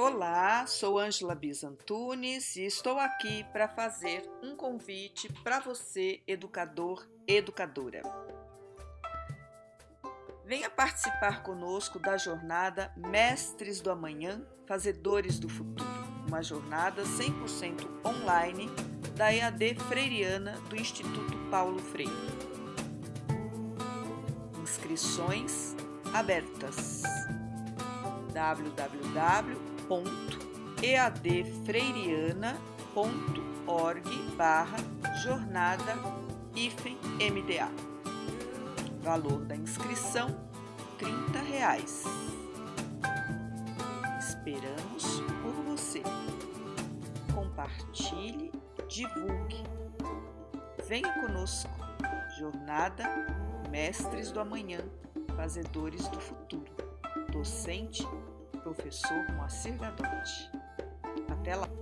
Olá, sou Ângela Bizantunes e estou aqui para fazer um convite para você, educador, educadora. Venha participar conosco da jornada Mestres do Amanhã, Fazedores do Futuro, uma jornada 100% online da EAD Freiriana do Instituto Paulo Freire. Inscrições abertas www.eadfreiriana.org barra jornada MDA. Valor da inscrição R$ reais. Esperamos por você. Compartilhe, divulgue. Venha conosco. Jornada Mestres do Amanhã, Fazedores do Futuro docente, professor Moacir Gadotti. Até lá!